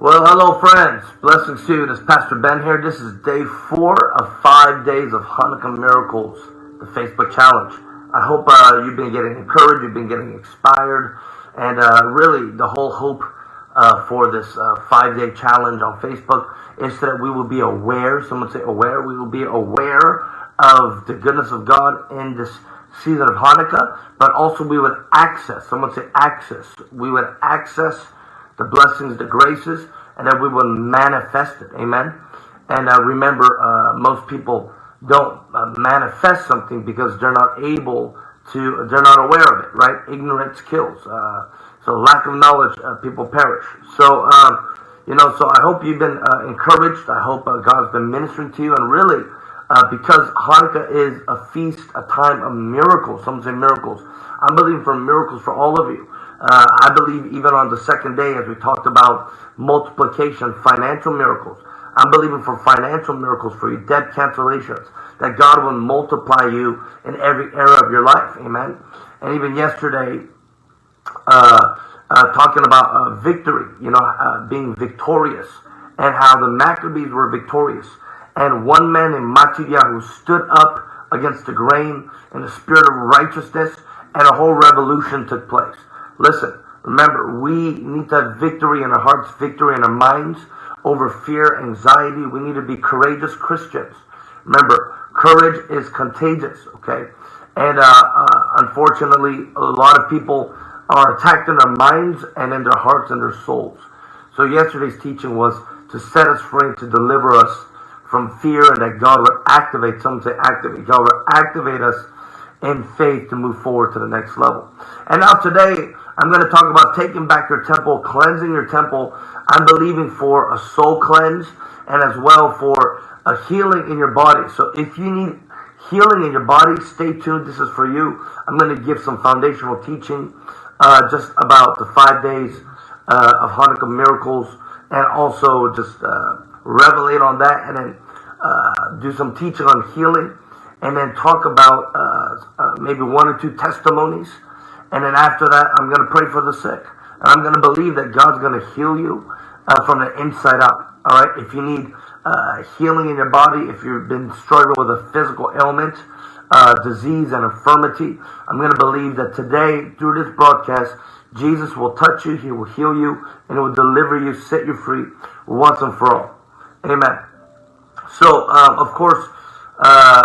Well, hello, friends. Blessings to you. This is Pastor Ben here. This is day four of five days of Hanukkah Miracles, the Facebook challenge. I hope uh, you've been getting encouraged, you've been getting inspired, and uh, really the whole hope uh, for this uh, five day challenge on Facebook is that we will be aware. Someone say aware. We will be aware of the goodness of God in this season of Hanukkah, but also we would access. Someone say access. We would access the blessings, the graces, and that we will manifest it. Amen. And uh, remember, uh, most people don't uh, manifest something because they're not able to, they're not aware of it, right? Ignorance kills. Uh, so lack of knowledge, uh, people perish. So, um, you know, so I hope you've been uh, encouraged. I hope God's been ministering to you. And really, because Hanukkah is a feast, a time of miracles, some say miracles. I'm believing for miracles for all of you. Uh, I believe even on the second day, as we talked about multiplication, financial miracles. I'm believing for financial miracles for you, debt cancellations, that God will multiply you in every area of your life. Amen. And even yesterday, uh, uh, talking about uh, victory, you know, uh, being victorious, and how the Maccabees were victorious. And one man named Matityahu stood up against the grain in the spirit of righteousness, and a whole revolution took place. Listen, remember, we need to have victory in our hearts, victory in our minds over fear, anxiety. We need to be courageous Christians. Remember, courage is contagious, okay? And uh, uh, unfortunately, a lot of people are attacked in their minds and in their hearts and their souls. So yesterday's teaching was to set us free, to deliver us from fear, and that God would activate, some say activate, God would activate us in faith to move forward to the next level. And now today, I'm going to talk about taking back your temple, cleansing your temple. I'm believing for a soul cleanse and as well for a healing in your body. So if you need healing in your body, stay tuned. This is for you. I'm going to give some foundational teaching uh, just about the five days uh, of Hanukkah miracles and also just uh, revelate on that and then uh, do some teaching on healing and then talk about uh, uh, maybe one or two testimonies and then after that, I'm going to pray for the sick. And I'm going to believe that God's going to heal you uh, from the inside out. All right. If you need uh, healing in your body, if you've been struggling with a physical ailment, uh, disease, and infirmity, I'm going to believe that today, through this broadcast, Jesus will touch you, He will heal you, and He will deliver you, set you free once and for all. Amen. So, um, of course, uh,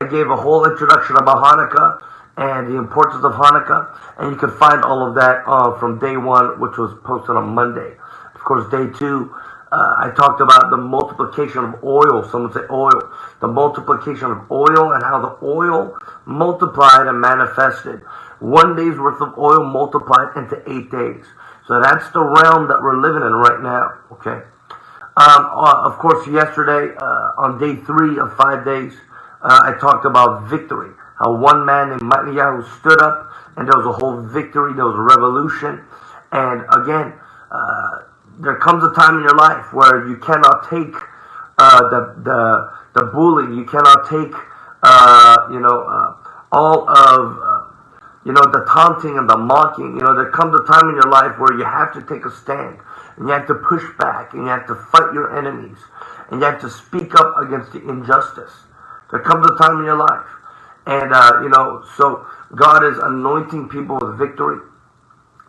I gave a whole introduction about Hanukkah and the importance of Hanukkah. And you can find all of that uh, from day one, which was posted on Monday. Of course, day two, uh, I talked about the multiplication of oil. Someone say oil. The multiplication of oil and how the oil multiplied and manifested. One day's worth of oil multiplied into eight days. So that's the realm that we're living in right now. Okay. Um, uh, of course, yesterday uh, on day three of five days, uh, I talked about victory how one man named Matityahu stood up and there was a whole victory, there was a revolution. And again, uh, there comes a time in your life where you cannot take uh, the, the, the bullying, you cannot take, uh, you know, uh, all of, uh, you know, the taunting and the mocking. You know, there comes a time in your life where you have to take a stand and you have to push back and you have to fight your enemies and you have to speak up against the injustice. There comes a time in your life and, uh, you know, so God is anointing people with victory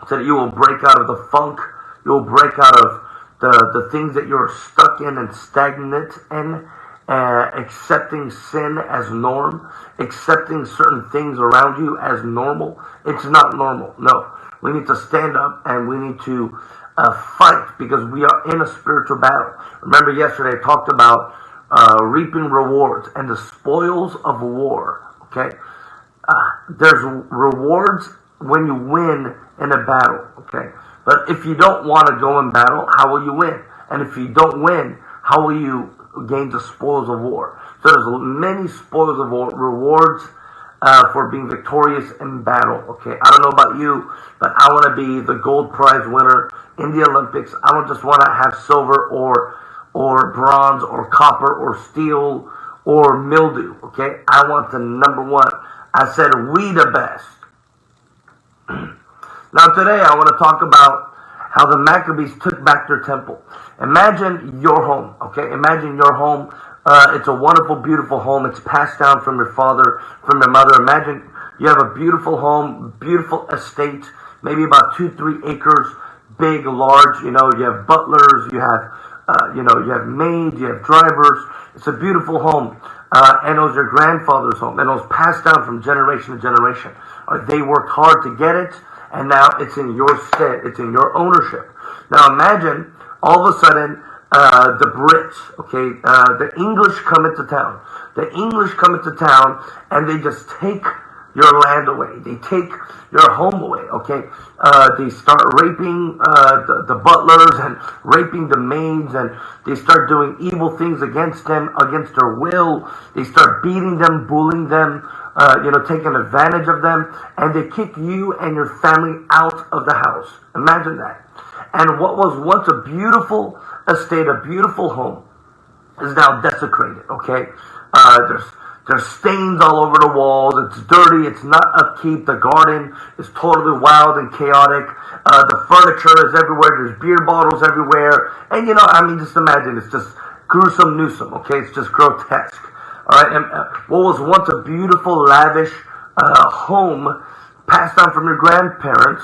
so that you will break out of the funk. You will break out of the, the things that you're stuck in and stagnant in. Uh, accepting sin as norm, accepting certain things around you as normal. It's not normal. No. We need to stand up and we need to uh, fight because we are in a spiritual battle. Remember yesterday I talked about uh, reaping rewards and the spoils of war. Okay, uh, there's rewards when you win in a battle. Okay, but if you don't want to go in battle, how will you win? And if you don't win, how will you gain the spoils of war? So there's many spoils of war, rewards uh, for being victorious in battle. Okay, I don't know about you, but I want to be the gold prize winner in the Olympics. I don't just want to have silver or or bronze or copper or steel or mildew. Okay, I want the number one. I said we the best. now today I want to talk about how the Maccabees took back their temple. Imagine your home, okay? Imagine your home. Uh, it's a wonderful, beautiful home. It's passed down from your father, from your mother. Imagine you have a beautiful home, beautiful estate, maybe about two, three acres, big, large. You know, you have butlers, you have, uh, you know, you have maids, you have drivers. It's a beautiful home. Uh, and it was your grandfather's home, and it was passed down from generation to generation. Uh, they worked hard to get it, and now it's in your stead. It's in your ownership. Now imagine all of a sudden uh, the Brits, okay, uh, the English come into town. The English come into town, and they just take your land away. They take your home away, okay? Uh, they start raping uh, the, the, butlers and raping the maids, and they start doing evil things against them, against their will. They start beating them, bullying them, uh, you know, taking advantage of them, and they kick you and your family out of the house. Imagine that. And what was once a beautiful estate, a beautiful home, is now desecrated, okay? Uh, there's there's stains all over the walls. It's dirty. It's not upkeep. The garden is totally wild and chaotic. Uh, the furniture is everywhere. There's beer bottles everywhere. And you know, I mean, just imagine it's just gruesome, newsome. Okay, it's just grotesque. All right, and uh, what was once a beautiful, lavish uh, home passed down from your grandparents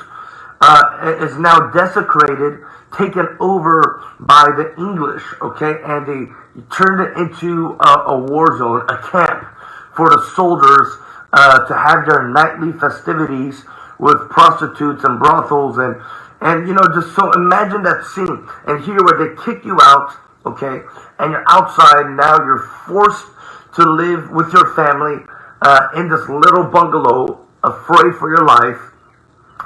uh, is now desecrated, taken over by the English. Okay, and they turned it into a, a war zone, a camp for the soldiers uh, to have their nightly festivities with prostitutes and brothels and and you know just so imagine that scene and here where they kick you out okay and you're outside now you're forced to live with your family uh, in this little bungalow afraid for your life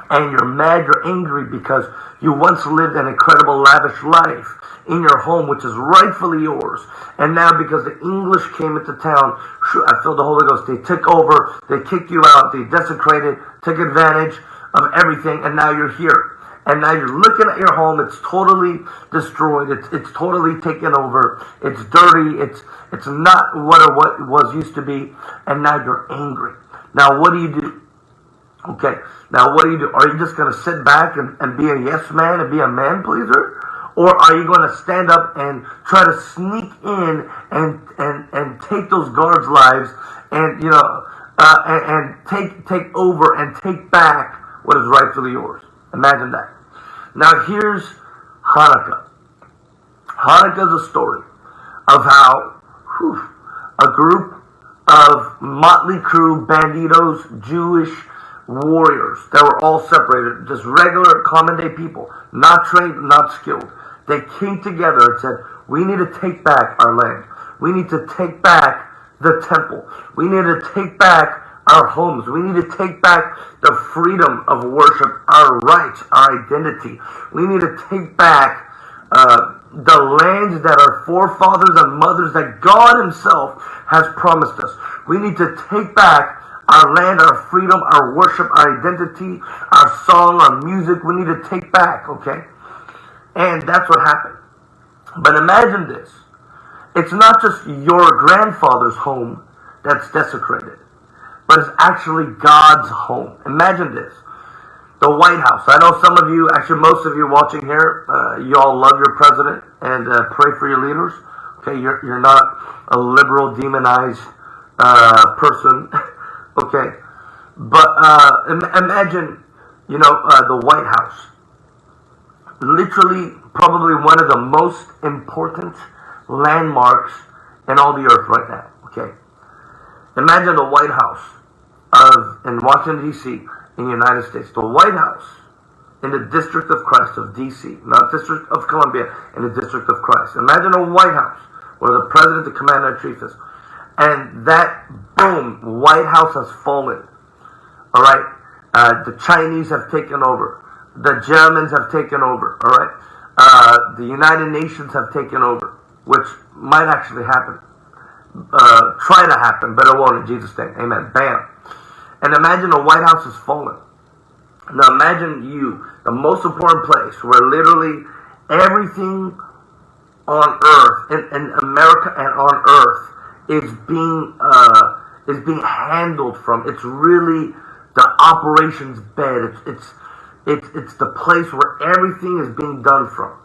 and you're mad you're angry because you once lived an incredible lavish life in your home, which is rightfully yours. And now, because the English came into town, I feel the Holy Ghost. They took over, they kicked you out, they desecrated, took advantage of everything, and now you're here. And now you're looking at your home. It's totally destroyed. It's it's totally taken over. It's dirty. It's it's not what it, what it was used to be. And now you're angry. Now what do you do? Okay. Now what do you do? Are you just going to sit back and, and be a yes man and be a man pleaser? Or are you going to stand up and try to sneak in and, and, and take those guards' lives and, you know, uh, and, and take, take over and take back what is rightfully yours? Imagine that. Now here's Hanukkah. Hanukkah is a story of how whew, a group of motley crew banditos, Jewish warriors that were all separated, just regular common day people, not trained, not skilled. They came together and said, we need to take back our land. We need to take back the temple. We need to take back our homes. We need to take back the freedom of worship, our rights, our identity. We need to take back uh, the lands that our forefathers and mothers, that God Himself has promised us. We need to take back our land, our freedom, our worship, our identity, our song, our music. We need to take back, okay? And that's what happened. But imagine this. It's not just your grandfather's home that's desecrated, but it's actually God's home. Imagine this. The White House. I know some of you, actually most of you watching here, uh, you all love your president and uh, pray for your leaders. Okay, you're, you're not a liberal, demonized uh, person. okay, but uh, Im- imagine, you know, uh, the White House literally probably one of the most important landmarks in all the earth right now. Okay, imagine the White House of in Washington D.C. in the United States, the White House in the District of Christ of D.C., not District of Columbia, in the District of Christ. Imagine a White House where the President, the Commander in Chief is, and that boom, White House has fallen. All right, uh, the Chinese have taken over the Germans have taken over, all right? Uh, the United Nations have taken over, which might actually happen. Uh, try to happen, but it won't in Jesus' name. Amen. Bam. And imagine the White House has fallen. Now imagine you, the most important place where literally everything on earth, in, in America and on earth, is being uh, is being handled from. It's really the operations bed. It's, it's It's, it's the place where everything is being done from.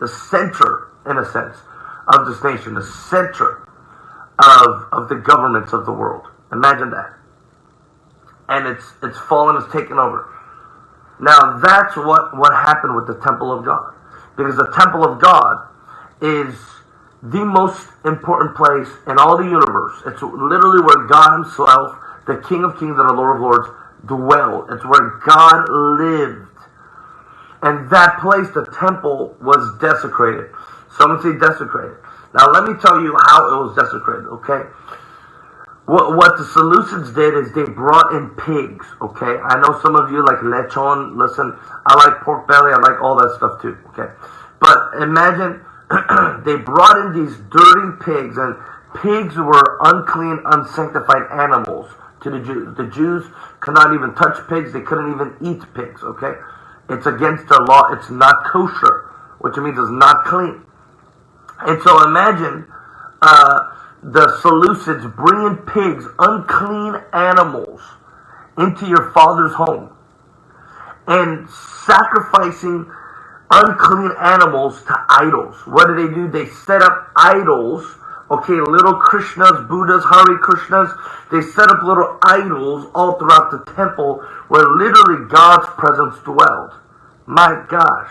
The center, in a sense, of this nation, the center of, of the governments of the world. Imagine that. And it's, it's fallen, it's taken over. Now that's what, what happened with the temple of God. Because the temple of God is the most important place in all the universe. It's literally where God Himself, the King of Kings and the Lord of Lords, dwelled. It's where God lived. And that place, the temple, was desecrated. Some say desecrated. Now let me tell you how it was desecrated, okay? What, what the Seleucids did is they brought in pigs, okay? I know some of you like lechon. Listen, I like pork belly. I like all that stuff too, okay? But imagine they brought in these dirty pigs, and pigs were unclean, unsanctified animals to the Jews. The Jews could not even touch pigs. They couldn't even eat pigs, okay? It's against their law. It's not kosher, which means it's not clean. And so imagine uh, the Seleucids bringing pigs, unclean animals, into your father's home and sacrificing unclean animals to idols. What do they do? They set up idols. Okay, little Krishnas, Buddhas, Hare Krishnas. They set up little idols all throughout the temple where literally God's presence dwelled. My gosh.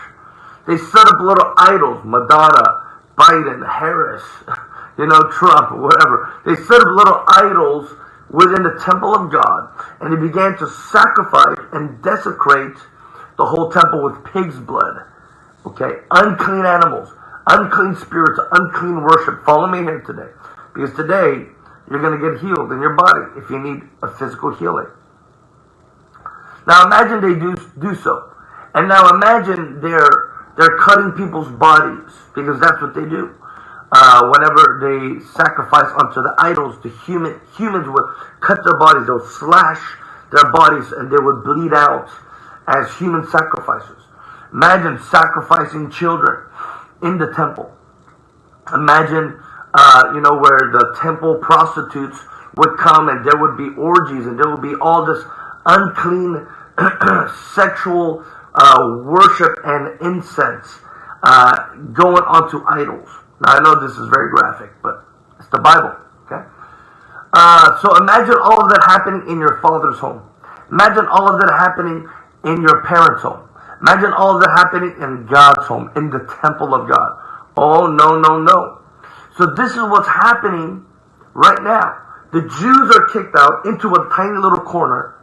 They set up little idols. Madonna, Biden, Harris, you know, Trump, whatever. They set up little idols within the temple of God and they began to sacrifice and desecrate the whole temple with pig's blood. Okay? Unclean animals, unclean spirits, unclean worship. Follow me here today. Because today, you're going to get healed in your body if you need a physical healing. Now imagine they do, do so. And now imagine they're, they're cutting people's bodies because that's what they do. Uh, whenever they sacrifice unto the idols, the human humans would cut their bodies, they would slash their bodies, and they would bleed out as human sacrifices. Imagine sacrificing children in the temple. Imagine, uh, you know, where the temple prostitutes would come and there would be orgies and there would be all this unclean sexual uh, worship and incense uh, going onto idols. Now, I know this is very graphic, but it's the Bible, okay? Uh, so imagine all of that happening in your father's home. Imagine all of that happening in your parents' home. Imagine all that happening in God's home, in the temple of God. Oh, no, no, no. So this is what's happening right now. The Jews are kicked out into a tiny little corner,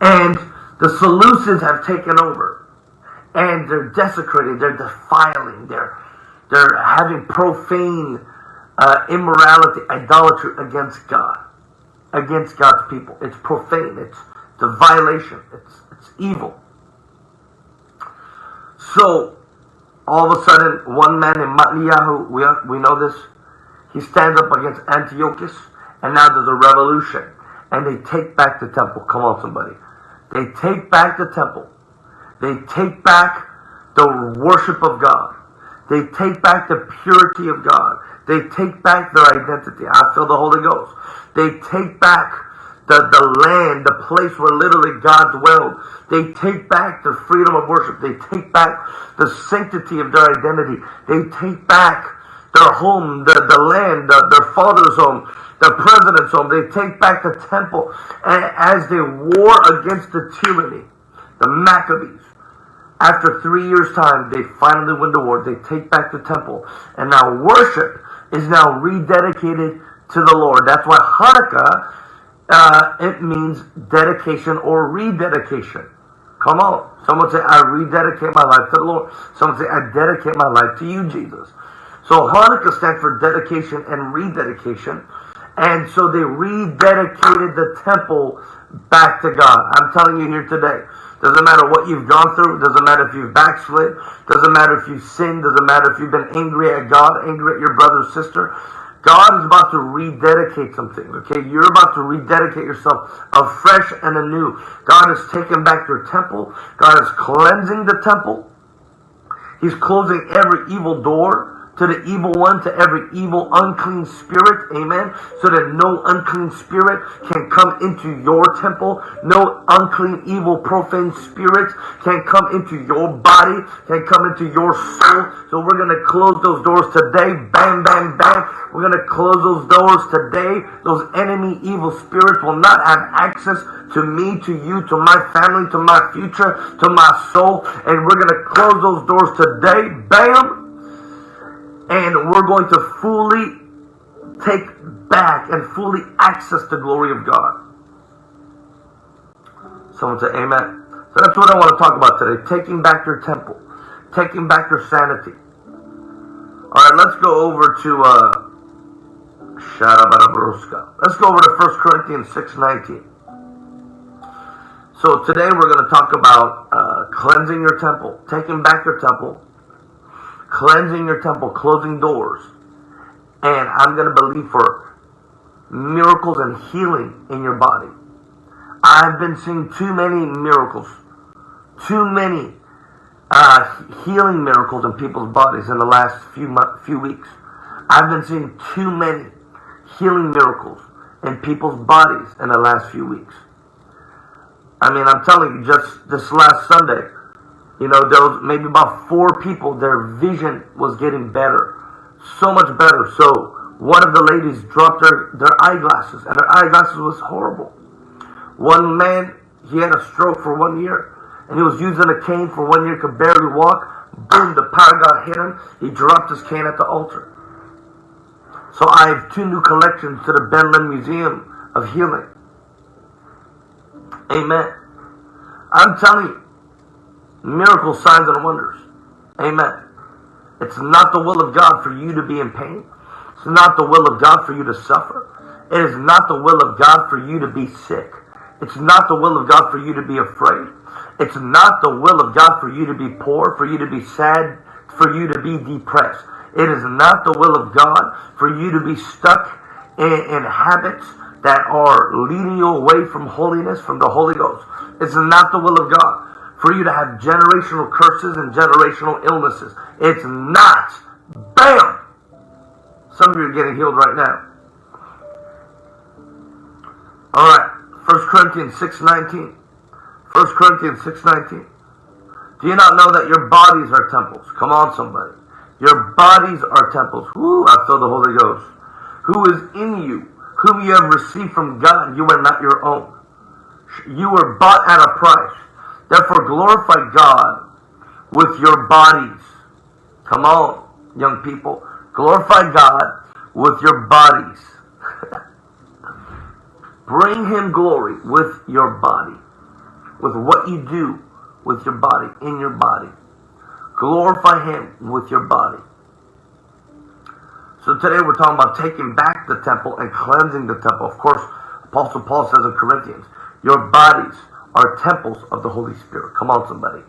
and the Seleucids have taken over. And they're desecrating, they're defiling, they're, they're having profane uh, immorality, idolatry against God, against God's people. It's profane, it's the violation, it's, it's evil. So, all of a sudden, one man in Matityahu, we, we know this, he stands up against Antiochus, and now there's a revolution. And they take back the temple. Come on, somebody. They take back the temple. They take back the worship of God. They take back the purity of God. They take back their identity. I feel the Holy Ghost. They take back the, the land, the place where literally God dwelled. They take back the freedom of worship. They take back the sanctity of their identity. They take back their home, the, the land, the, their father's home, the president's home. They take back the temple. And as they war against the tyranny, the Maccabees, after three years' time, they finally win the war. They take back the temple. And now worship is now rededicated to the Lord. That's why Hanukkah uh, it means dedication or rededication. Come on. Someone say, I rededicate my life to the Lord. Someone say, I dedicate my life to you, Jesus. So Hanukkah stands for dedication and rededication. And so they rededicated the temple back to God. I'm telling you here today. Doesn't matter what you've gone through. Doesn't matter if you've backslid. Doesn't matter if you've sinned. Doesn't matter if you've been angry at God, angry at your brother or sister. God is about to rededicate something, okay? You're about to rededicate yourself afresh and anew. God is taking back your temple. God is cleansing the temple. He's closing every evil door to the evil one, to every evil, unclean spirit, amen, so that no unclean spirit can come into your temple, no unclean, evil, profane spirit can come into your body, can come into your soul. So we're going to close those doors today, bam, bam, bam. We're going to close those doors today. Those enemy, evil spirits will not have access to me, to you, to my family, to my future, to my soul. And we're going to close those doors today, bam, and we're going to fully take back and fully access the glory of God. Someone say amen. So that's what I want to talk about today. Taking back your temple. Taking back your sanity. Alright, let's go over to uh Let's go over to 1 Corinthians 6.19. So today we're going to talk about uh, cleansing your temple, taking back your temple, cleansing your temple, closing doors. And I'm going to believe for miracles and healing in your body. I've been seeing too many miracles, too many uh, healing miracles in people's bodies in the last few few weeks. I've been seeing too many healing miracles in people's bodies in the last few weeks. I mean, I'm telling you, just this last Sunday, you know, there was maybe about four people, their vision was getting better. So much better. So one of the ladies dropped her, their eyeglasses, and her eyeglasses was horrible. One man, he had a stroke for one year, and he was using a cane for one year, could barely walk. Boom, the power god hit him. He dropped his cane at the altar. So I have two new collections to the Ben Museum of Healing. Amen. I'm telling you, miracles, signs, and wonders. Amen. It's not the will of God for you to be in pain. It's not the will of God for you to suffer. It is not the will of God for you to be sick. It's not the will of God for you to be afraid. It's not the will of God for you to be poor, for you to be sad, for you to be depressed. It is not the will of God for you to be stuck in, in habits that are leading you away from holiness, from the Holy Ghost. It's not the will of God for you to have generational curses and generational illnesses. It's not. Bam! Some of you are getting healed right now. All right. 1 Corinthians 6.19. 1 Corinthians 6.19. Do you not know that your bodies are temples? Come on, somebody. Your bodies are temples. Woo, I feel the Holy Ghost. Who is in you, whom you have received from God. You are not your own. You were bought at a price. Therefore, glorify God with your bodies. Come on, young people. Glorify God with your bodies. Bring Him glory with your body, with what you do with your body, in your body. Glorify Him with your body. So today we're talking about taking back the temple and cleansing the temple. Of course, Apostle Paul says in Corinthians, your bodies are temples of the Holy Spirit. Come on, somebody.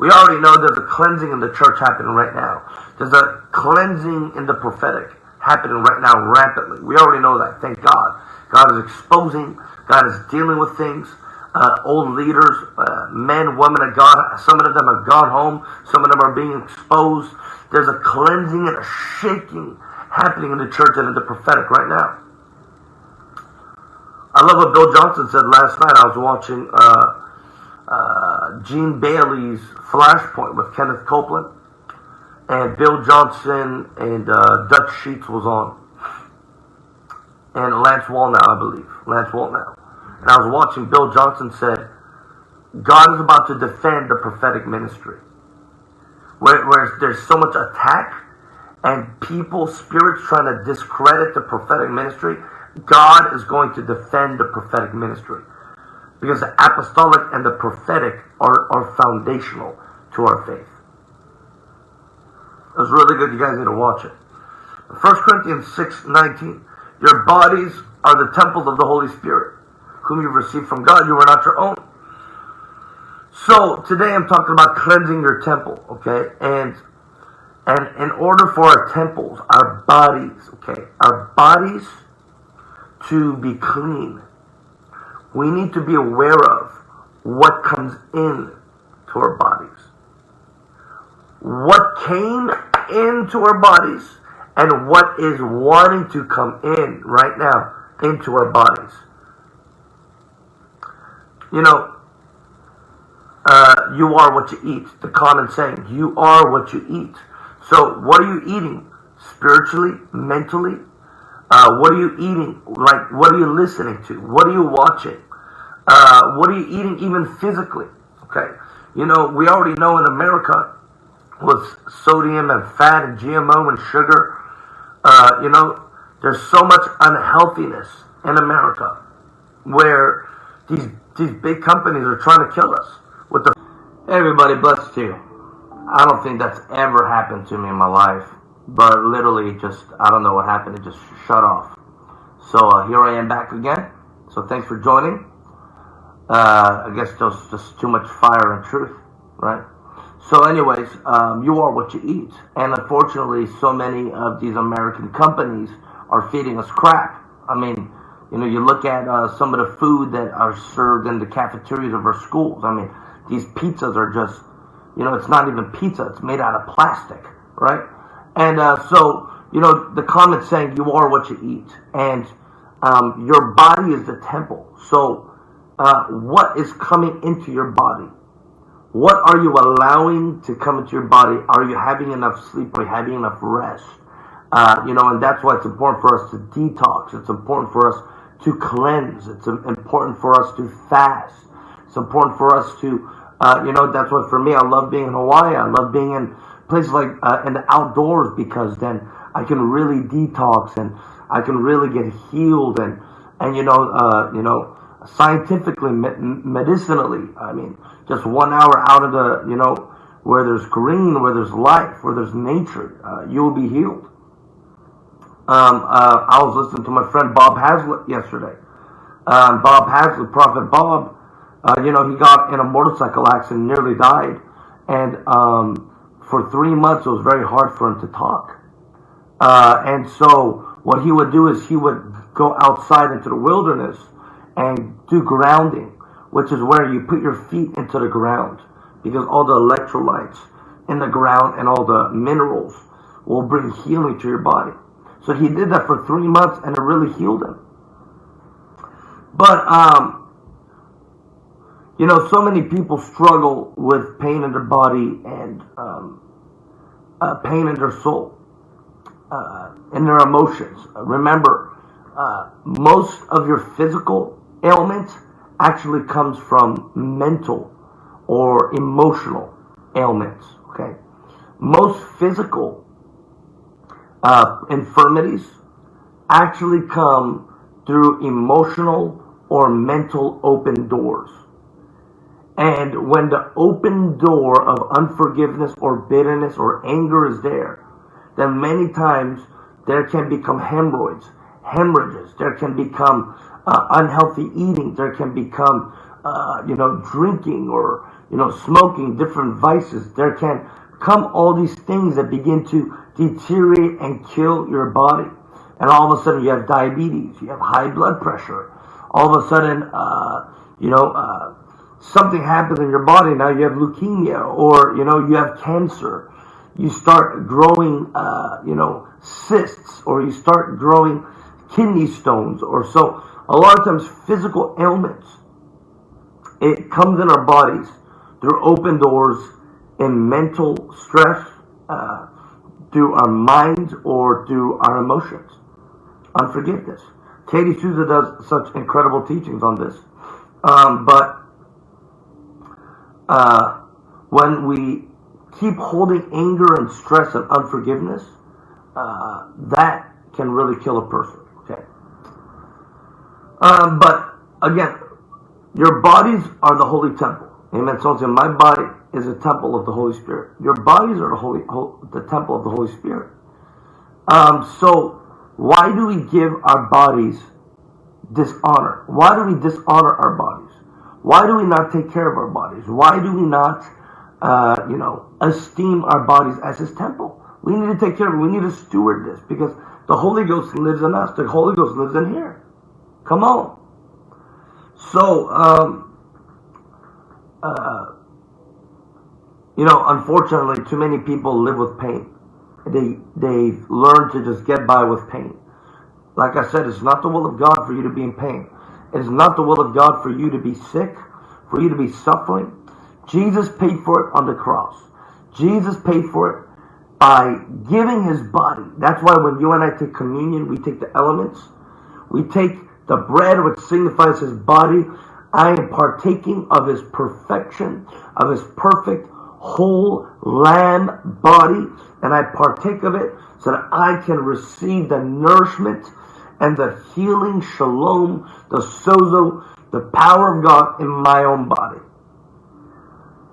We already know there's a cleansing in the church happening right now. There's a cleansing in the prophetic happening right now rapidly. We already know that. Thank God. God is exposing. God is dealing with things. Uh, old leaders, uh, men, women of God, some of them have gone home. Some of them are being exposed. There's a cleansing and a shaking happening in the church and in the prophetic right now. I love what Bill Johnson said last night. I was watching uh, uh, Gene Bailey's Flashpoint with Kenneth Copeland, and Bill Johnson and uh, Dutch Sheets was on, and Lance Wallnau, I believe, Lance Wallnau. And I was watching. Bill Johnson said, "God is about to defend the prophetic ministry, where, where there's so much attack." And people, spirits trying to discredit the prophetic ministry God is going to defend the prophetic ministry because the apostolic and the prophetic are, are foundational to our faith. It was really good. You guys need to watch it. 1 Corinthians 6 19. Your bodies are the temples of the Holy Spirit, whom you've received from God. You are not your own. So today I'm talking about cleansing your temple, okay? And and in order for our temples, our bodies, okay, our bodies to be clean, we need to be aware of what comes in to our bodies. What came into our bodies and what is wanting to come in right now into our bodies. You know, uh, you are what you eat. The common saying, you are what you eat. So, what are you eating? Spiritually, mentally? Uh, what are you eating? Like, what are you listening to? What are you watching? Uh, what are you eating even physically? Okay. You know, we already know in America with sodium and fat and GMO and sugar, uh, you know, there's so much unhealthiness in America where these these big companies are trying to kill us with the everybody bless you. I don't think that's ever happened to me in my life, but literally just I don't know what happened. It just shut off. So uh, here I am back again. So thanks for joining. Uh, I guess there's just too much fire and truth, right? So, anyways, um, you are what you eat, and unfortunately, so many of these American companies are feeding us crap. I mean, you know, you look at uh, some of the food that are served in the cafeterias of our schools. I mean, these pizzas are just, you know, it's not even pizza; it's made out of plastic, right? And uh, so, you know, the comment saying you are what you eat, and um, your body is the temple. So uh, what is coming into your body. What are you allowing to come into your body? Are you having enough sleep? Are you having enough rest? Uh, you know, and that's why it's important for us to detox. It's important for us to cleanse. It's important for us to fast. It's important for us to, uh, you know, that's what for me, I love being in Hawaii. I love being in places like uh, in the outdoors because then I can really detox and I can really get healed and, and you know, uh, you know, scientifically, medicinally. I mean, just one hour out of the, you know, where there's green, where there's life, where there's nature, uh, you will be healed. Um, uh, I was listening to my friend Bob Hazlett yesterday. Um, Bob Hazlett, Prophet Bob, uh, you know, he got in a motorcycle accident, nearly died. And um, for three months, it was very hard for him to talk. Uh, and so what he would do is he would go outside into the wilderness and do grounding, which is where you put your feet into the ground because all the electrolytes in the ground and all the minerals will bring healing to your body. So he did that for three months and it really healed him. But, um, you know, so many people struggle with pain in their body and um, uh, pain in their soul, uh, their emotions. Remember, uh, most of your physical ailments actually comes from mental or emotional ailments. Okay, most physical uh, infirmities actually come through emotional or mental open doors. And when the open door of unforgiveness or bitterness or anger is there, then many times there can become hemorrhoids, hemorrhages. There can become uh, unhealthy eating. There can become, uh, you know, drinking or, you know, smoking, different vices. There can come all these things that begin to deteriorate and kill your body. And all of a sudden you have diabetes, you have high blood pressure. All of a sudden, uh, you know, uh, something happens in your body. Now you have leukemia or, you know, you have cancer. You start growing, uh, you know, cysts or you start growing kidney stones or so a lot of times physical ailments. It comes in our bodies through open doors in mental stress, uh, through our minds or through our emotions. Unforgiveness. Katie Souza does such incredible teachings on this. Um, but uh, when we keep holding anger and stress and unforgiveness, uh, that can really kill a person. Um, but again, your bodies are the holy temple. Amen. So my body is a temple of the Holy Spirit. Your bodies are the holy, the temple of the Holy Spirit. Um, so why do we give our bodies dishonor? Why do we dishonor our bodies? Why do we not take care of our bodies? Why do we not, uh, you know, esteem our bodies as His temple? We need to take care of it. We need to steward this because the Holy Ghost lives in us. The Holy Ghost lives in here. Come on. So, um, uh, you know, unfortunately, too many people live with pain they they learn to just get by with pain. Like I said, it's not the will of God for you to be in pain. It is not the will of God for you to be sick, for you to be suffering. Jesus paid for it on the cross. Jesus paid for it by giving his body. That's why when you and I take communion, we take the elements. We take the bread, which signifies his body. I am partaking of his perfection, of his perfect whole lamb body, and I partake of it so that I can receive the nourishment and the healing shalom, the sozo, the power of God in my own body.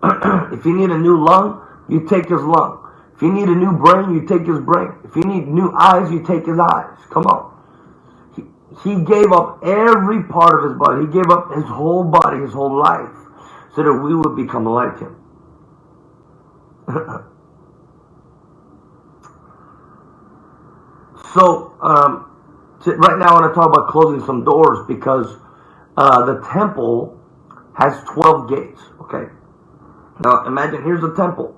if you need a new lung, you take his lung. If you need a new brain, you take his brain. If you need new eyes, you take his eyes. Come on. He, he gave up every part of his body. He gave up his whole body, his whole life, so that we would become like him. so, um, right now I want to talk about closing some doors because uh, the temple has 12 gates, okay? Now, imagine here's the temple.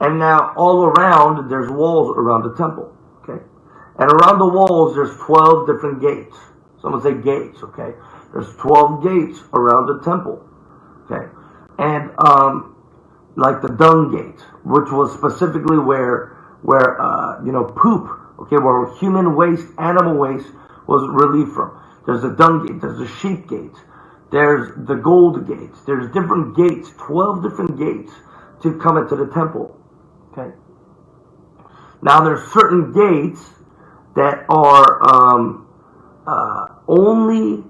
And now all around, there's walls around the temple. Okay. And around the walls, there's 12 different gates. Someone say gates, okay? There's 12 gates around the temple. Okay. And um, like the dung gate, which was specifically where where uh, you know poop, okay, where human waste, animal waste was relieved from. There's the dung gate, there's the sheep gate, there's the gold gates, there's different gates, 12 different gates to come into the temple. Okay. Now there's certain gates that are um, uh, only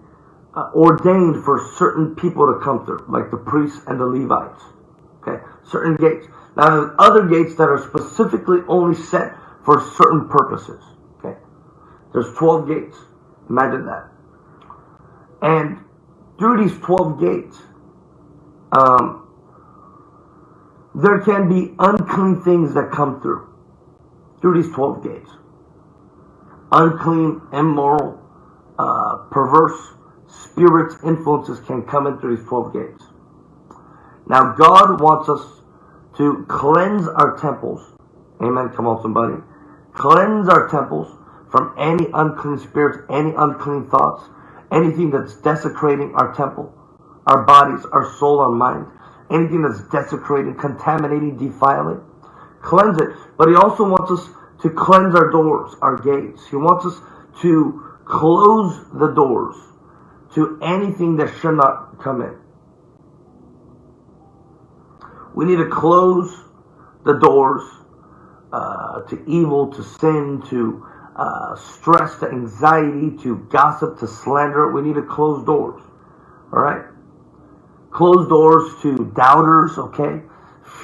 uh, ordained for certain people to come through, like the priests and the Levites. Okay, certain gates. Now there's other gates that are specifically only set for certain purposes. Okay, there's 12 gates. Imagine that. And through these 12 gates, um, there can be unclean things that come through, through these 12 gates. Unclean, immoral, uh, perverse spirits, influences can come in through these 12 gates. Now, God wants us to cleanse our temples. Amen. Come on, somebody. Cleanse our temples from any unclean spirits, any unclean thoughts, anything that's desecrating our temple, our bodies, our soul, our mind anything that's desecrating, contaminating, defiling. Cleanse it. But he also wants us to cleanse our doors, our gates. He wants us to close the doors to anything that should not come in. We need to close the doors uh, to evil, to sin, to uh, stress, to anxiety, to gossip, to slander. We need to close doors. All right? Closed doors to doubters, okay?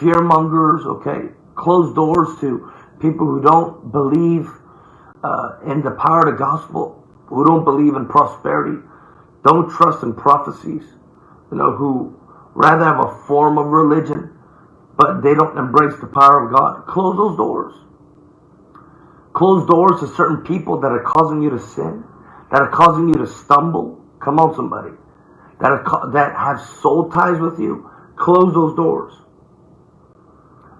Fear mongers, okay? Closed doors to people who don't believe uh, in the power of the gospel, who don't believe in prosperity, don't trust in prophecies, you know, who rather have a form of religion, but they don't embrace the power of God. Close those doors. Close doors to certain people that are causing you to sin, that are causing you to stumble. Come on, somebody that have, that have soul ties with you, close those doors.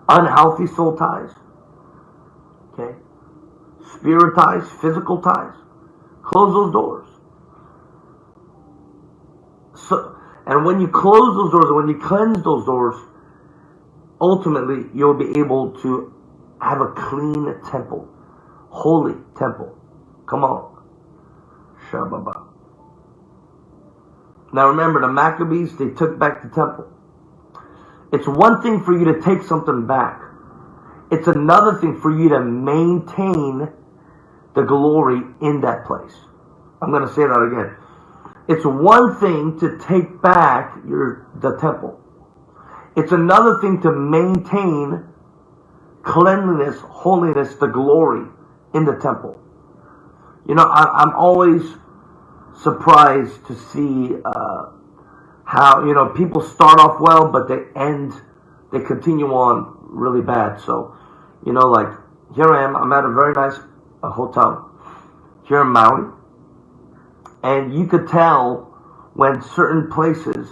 Unhealthy soul ties. Okay? Spirit ties, physical ties. Close those doors. So, and when you close those doors, when you cleanse those doors, ultimately you'll be able to have a clean temple, holy temple. Come on. Shabbat. Now remember, the Maccabees, they took back the temple. It's one thing for you to take something back. It's another thing for you to maintain the glory in that place. I'm going to say that again. It's one thing to take back your the temple. It's another thing to maintain cleanliness, holiness, the glory in the temple. You know, I, am always surprised to see uh, how you know people start off well, but they end, they continue on really bad. So, you know, like here I am. I'm at a very nice uh, hotel here in Maui, and you could tell when certain places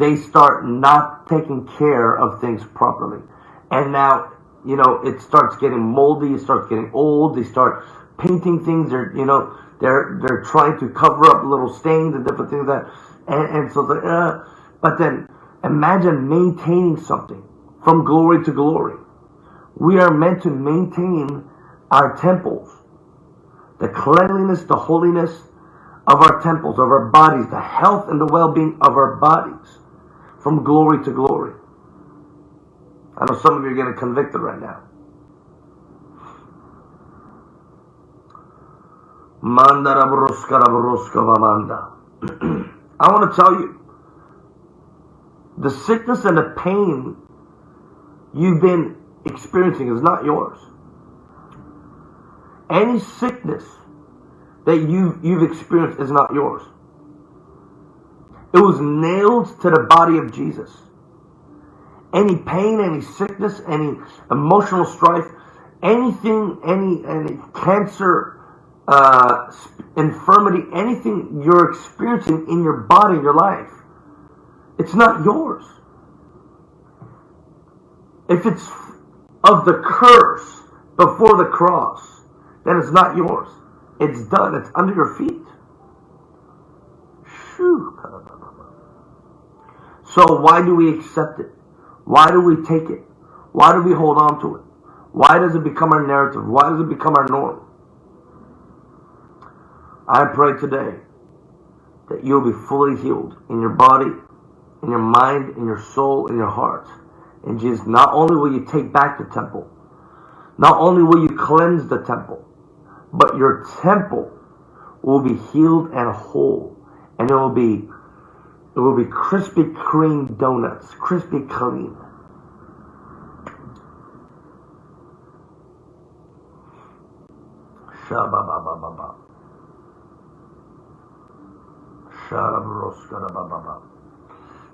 they start not taking care of things properly. And now you know, it starts getting moldy, it starts getting old, they start painting things, they're, you know, they're, they're trying to cover up little stains and different things like that. And, and so, the, uh, but then imagine maintaining something from glory to glory. We are meant to maintain our temples, the cleanliness, the holiness of our temples, of our bodies, the health and the well-being of our bodies from glory to glory. I know some of you are getting convicted right now. I want to tell you, the sickness and the pain you've been experiencing is not yours. Any sickness that you, you've experienced is not yours. It was nailed to the body of Jesus. Any pain, any sickness, any emotional strife, anything, any, any cancer, uh, infirmity, anything you're experiencing in your body, your life, it's not yours. If it's of the curse before the cross, then it's not yours. It's done. It's under your feet. So why do we accept it? Why do we take it? Why do we hold on to it? Why does it become our narrative? Why does it become our norm? I pray today that you'll be fully healed in your body, in your mind, in your soul, in your heart. And Jesus, not only will you take back the temple, not only will you cleanse the temple, but your temple will be healed and whole. And it will be it will be Krispy Kreme donuts, crispy clean. Shabba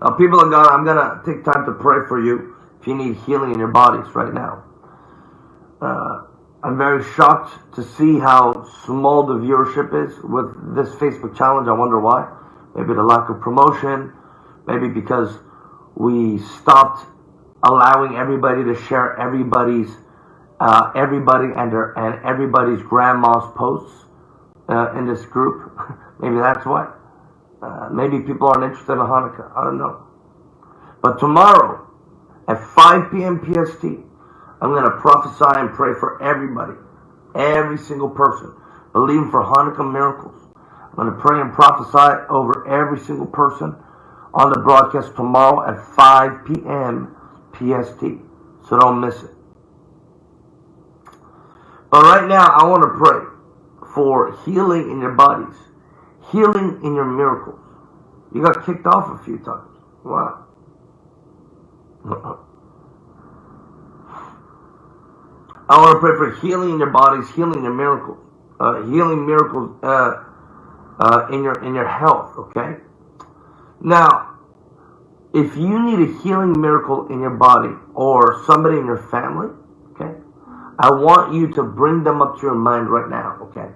Now, people of God, I'm going to take time to pray for you if you need healing in your bodies right now. Uh, I'm very shocked to see how small the viewership is with this Facebook challenge. I wonder why. Maybe the lack of promotion. Maybe because we stopped allowing everybody to share everybody's uh, everybody and their, and everybody's grandma's posts uh, in this group. maybe that's what. Uh, maybe people aren't interested in Hanukkah. I don't know. But tomorrow at 5 p.m. PST, I'm going to prophesy and pray for everybody, every single person, believing for Hanukkah miracles. I'm going to pray and prophesy over every single person on the broadcast tomorrow at 5 p.m. PST. So don't miss it. But right now, I want to pray for healing in your bodies, healing in your miracles. You got kicked off a few times. Wow. I want to pray for healing in your bodies, healing in your miracles, uh, healing miracles uh, uh, in your in your health. Okay. Now, if you need a healing miracle in your body or somebody in your family, okay, I want you to bring them up to your mind right now. Okay.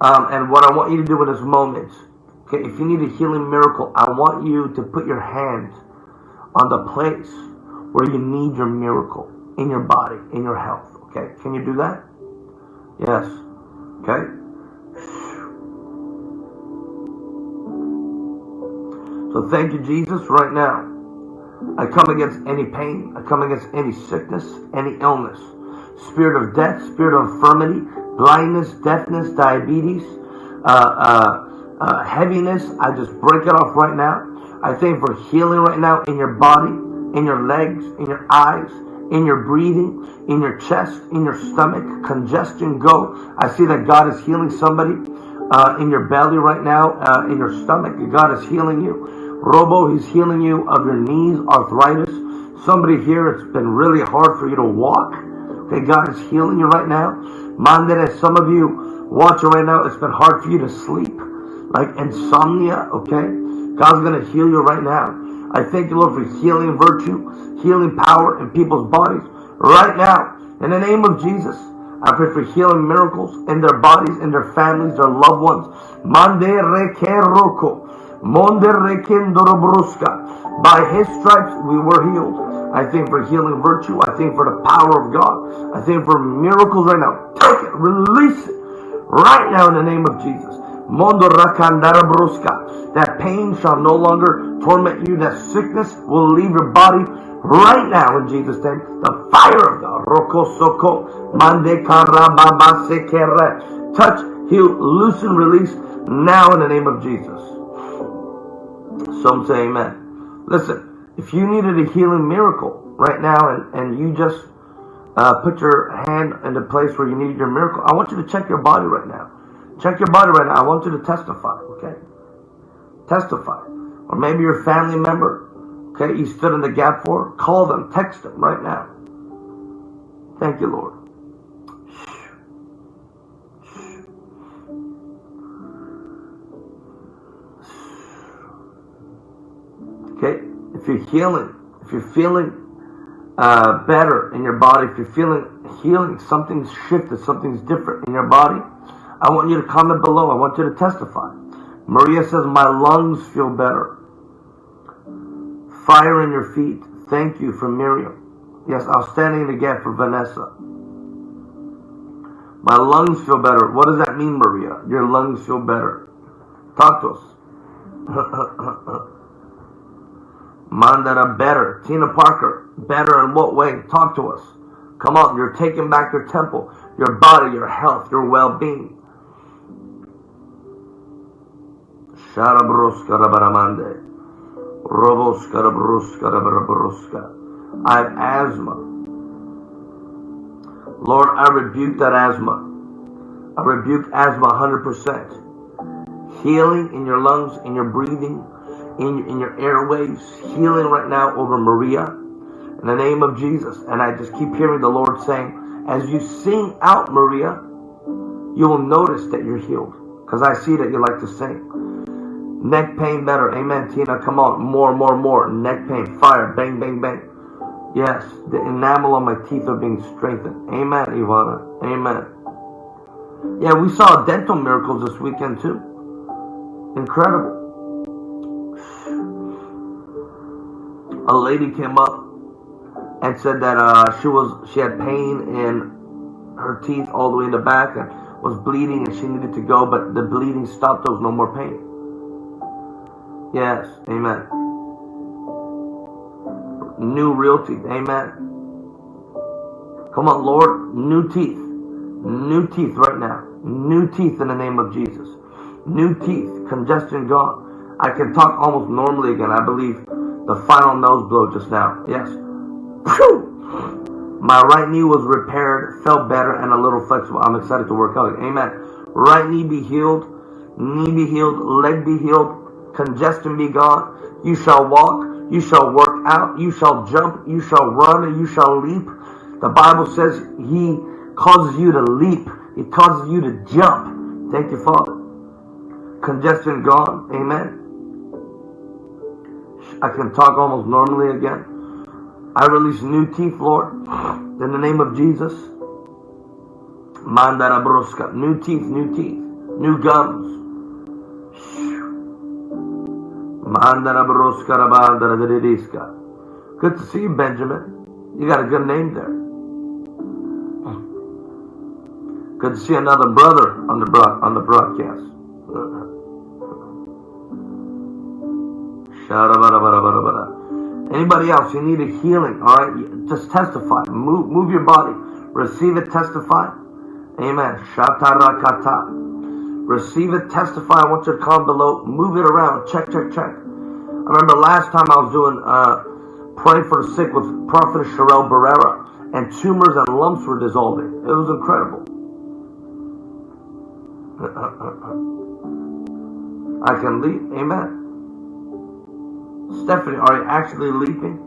Um, and what I want you to do in this moment, okay, if you need a healing miracle, I want you to put your hand on the place where you need your miracle in your body, in your health. Okay, can you do that? Yes. Okay. So thank you, Jesus, right now. I come against any pain. I come against any sickness, any illness. Spirit of death, spirit of infirmity, blindness, deafness, diabetes, uh, uh, uh, heaviness. I just break it off right now. I thank for healing right now in your body, in your legs, in your eyes, in your breathing, in your chest, in your stomach, congestion, go. I see that God is healing somebody uh, in your belly right now, uh, in your stomach. God is healing you. Robo, He's healing you of your knees, arthritis. Somebody here, it's been really hard for you to walk. Okay, God is healing you right now. Mandere, some of you watching right now, it's been hard for you to sleep, like insomnia. Okay, God's gonna heal you right now. I thank you, Lord, for healing virtue, healing power in people's bodies right now. In the name of Jesus, I pray for healing miracles in their bodies, in their families, their loved ones. Mande rekeroko. Monde rekendorobruska. By his stripes we were healed. I think for healing virtue. I think for the power of God. I think for miracles right now. Take it, release it right now in the name of Jesus. Mondo rakandara bruska. That pain shall no longer torment you. That sickness will leave your body right now in Jesus' name. The fire of God. Roko soko. Mande karababa sekere. Touch, heal, loosen, release now in the name of Jesus. Some say amen. Listen, if you needed a healing miracle right now and, and you just uh, put your hand in the place where you needed your miracle, I want you to check your body right now. Check your body right now. I want you to testify, okay? Testify. Or maybe your family member, okay, you stood in the gap for. Call them, text them right now. Thank you, Lord. Okay? If you're healing, if you're feeling uh, better in your body, if you're feeling healing, something's shifted, something's different in your body, I want you to comment below. I want you to testify. Maria says, My lungs feel better. Fire in your feet. Thank you for Miriam. Yes, I was standing for Vanessa. My lungs feel better. What does that mean, Maria? Your lungs feel better. Talk to us. Mandara better. Tina Parker, better in what way? Talk to us. Come on, you're taking back your temple, your body, your health, your well being. Sharabruskarabaramande. Roboskarabruskarabarabaruska. I have asthma. Lord, I rebuke that asthma. I rebuke asthma 100%. Healing in your lungs, in your breathing, in, in your airways, healing right now over Maria in the name of Jesus. And I just keep hearing the Lord saying, as you sing out, Maria, you will notice that you're healed. Because I see that you like to sing. Neck pain better. Amen, Tina. Come on. More, more, more. Neck pain. Fire. Bang, bang, bang. Yes. The enamel on my teeth are being strengthened. Amen, Ivana. Amen. Yeah, we saw dental miracles this weekend too. Incredible. A lady came up and said that uh, she was she had pain in her teeth all the way in the back and was bleeding and she needed to go, but the bleeding stopped. There was no more pain. Yes, amen. New real teeth, amen. Come on, Lord, new teeth. New teeth right now. New teeth in the name of Jesus. New teeth, congestion gone. I can talk almost normally again. I believe the final nose blow just now. Yes. My right knee was repaired, felt better, and a little flexible. I'm excited to work out. Amen. Right knee be healed, knee be healed, leg be healed, congestion be gone. You shall walk, you shall work out, you shall jump, you shall run, you shall leap. The Bible says He causes you to leap, He causes you to jump. Thank you, Father. Congestion gone. Amen. I can talk almost normally again. I release new teeth, Lord, in the name of Jesus. Mandara broska. New teeth, new teeth, new gums. Mandara broska rabandara diridiska. Good to see you, Benjamin. You got a good name there. Good to see another brother on the broad, on the broadcast. Anybody else, you need a healing, all right? Just testify. Move, move your body. Receive it, testify. Amen. Receive it, testify. I want you to comment below. Move it around. Check, check, check. I remember last time I was doing uh, Pray for the Sick with Prophet Sherelle Barrera, and tumors and lumps were dissolving. It was incredible. I can leap. Amen. Stephanie, are you actually leaping?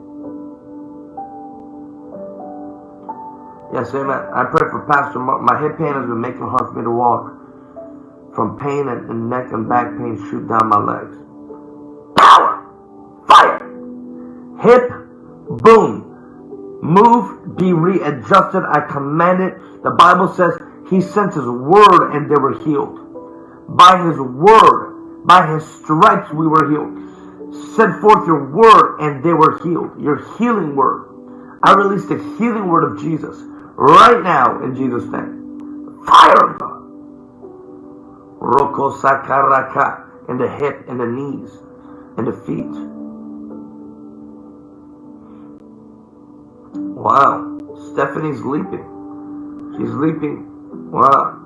Yes, amen. I pray for Pastor Mark. My hip pain has been making it hard for me to walk. From pain and, and neck and back pain shoot down my legs. Power! Fire! Hip, boom. Move, be readjusted. I command it. The Bible says he sent his word and they were healed. By his word, by his stripes we were healed. Send forth your word and they were healed. Your healing word. I release the healing word of Jesus right now in Jesus' name. Fire of God. Roko sakaraka in the hip, in the knees, in the feet. Wow. Stephanie's leaping. She's leaping. Wow.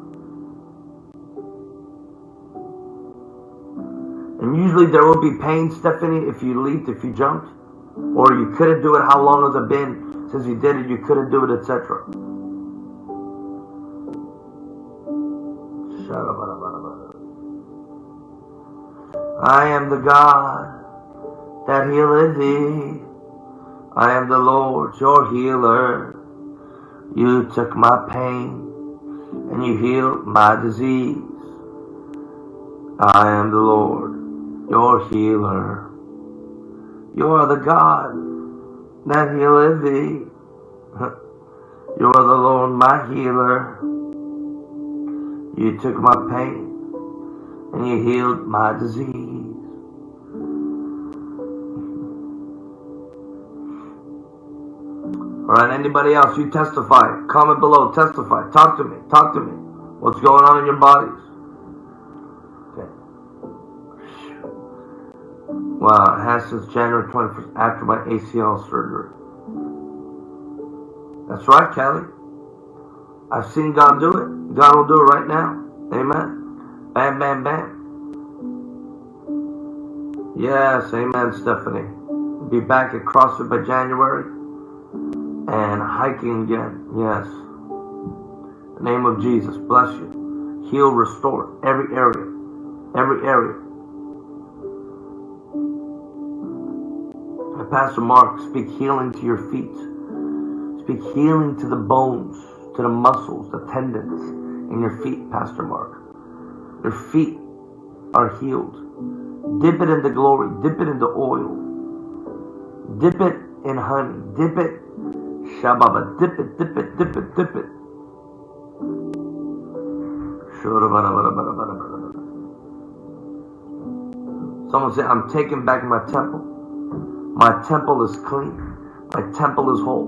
And usually there will be pain, Stephanie, if you leaped, if you jumped. Or you couldn't do it. How long has it been since you did it? You couldn't do it, etc. I am the God that healeth thee. I am the Lord your healer. You took my pain and you healed my disease. I am the Lord your healer. You are the God that healeth thee. You are the Lord my healer. You took my pain and you healed my disease. All right, anybody else? You testify. Comment below. Testify. Talk to me. Talk to me. What's going on in your bodies? Wow, it has since January 21st after my ACL surgery. That's right, Kelly. I've seen God do it. God will do it right now. Amen. Bam, bam, bam. Yes, amen, Stephanie. Be back at CrossFit by January and hiking again. Yes. Name of Jesus, bless you. Heal, restore every area. Every area. Pastor Mark, speak healing to your feet. Speak healing to the bones, to the muscles, the tendons in your feet, Pastor Mark. Your feet are healed. Dip it in the glory. Dip it in the oil. Dip it in honey. Dip it. Shababa. Dip it, dip it, dip it, dip it. Someone say, I'm taking back my temple. My temple is clean. My temple is whole.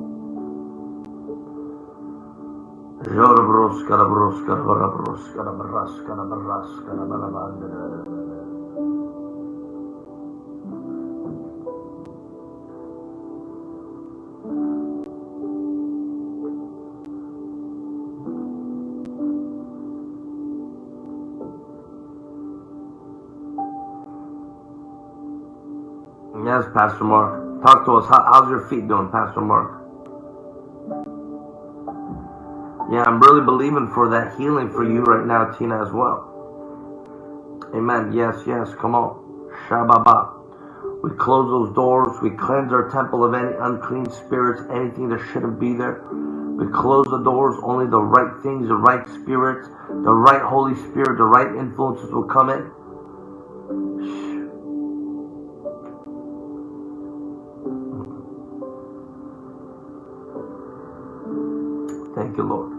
Yes, Pastor Mark. Talk to us. How, how's your feet doing, Pastor Mark? Yeah, I'm really believing for that healing for you right now, Tina, as well. Amen. Yes, yes. Come on. Shababa. We close those doors. We cleanse our temple of any unclean spirits, anything that shouldn't be there. We close the doors. Only the right things, the right spirits, the right Holy Spirit, the right influences will come in. You, Lord.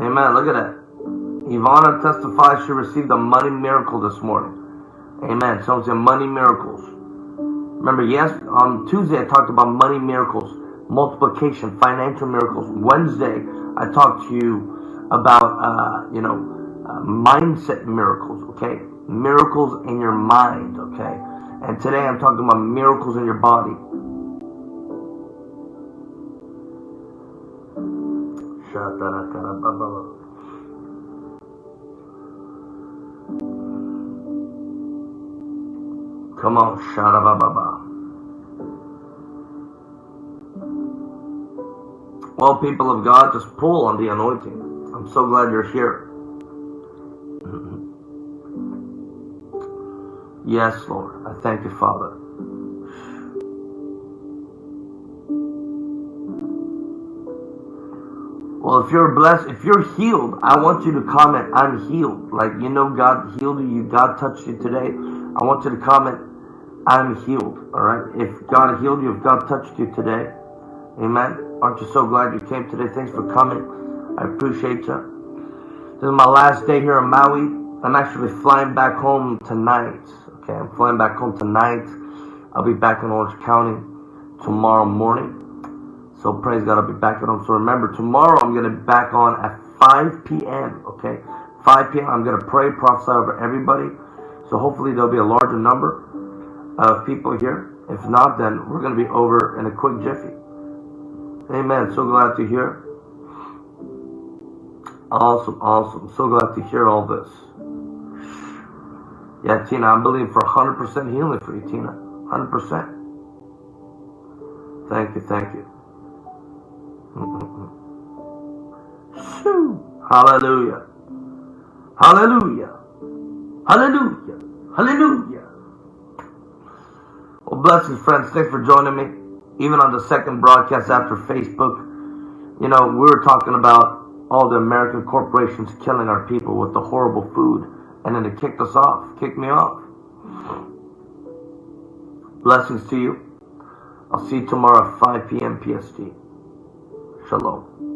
Amen. Look at that. Ivana testifies she received a money miracle this morning. Amen. So it's a money miracles. Remember, yes, on Tuesday I talked about money miracles, multiplication, financial miracles. Wednesday I talked to you about, uh, you know, uh, mindset miracles, okay? Miracles in your mind, okay? And today I'm talking about miracles in your body. Come on, Sharababa. Well, people of God, just pull on the anointing. I'm so glad you're here. Yes, Lord. I thank you, Father. Well, if you're blessed, if you're healed, I want you to comment, I'm healed. Like, you know, God healed you, God touched you today. I want you to comment, I'm healed. All right. If God healed you, if God touched you today, Amen. Aren't you so glad you came today? Thanks for coming. I appreciate you. This is my last day here in Maui. I'm actually flying back home tonight. Okay, I'm flying back home tonight. I'll be back in Orange County tomorrow morning. So praise God, I'll be back at home. So remember, tomorrow I'm going to be back on at 5 p.m. Okay, 5 p.m. I'm going to pray, prophesy over everybody. So hopefully there'll be a larger number of people here. If not, then we're going to be over in a quick jiffy. Amen. So glad to hear. Awesome, awesome. So glad to hear all this. Yeah, Tina, I'm believing for 100% healing for you, Tina. 100%. Thank you, thank you. Shoo. Hallelujah. Hallelujah. Hallelujah. Hallelujah. Well, blessings, friends. Thanks for joining me. Even on the second broadcast after Facebook, you know, we were talking about all the American corporations killing our people with the horrible food, and then they kicked us off, kicked me off. Blessings to you. I'll see you tomorrow at 5 p.m. PST. Shalom.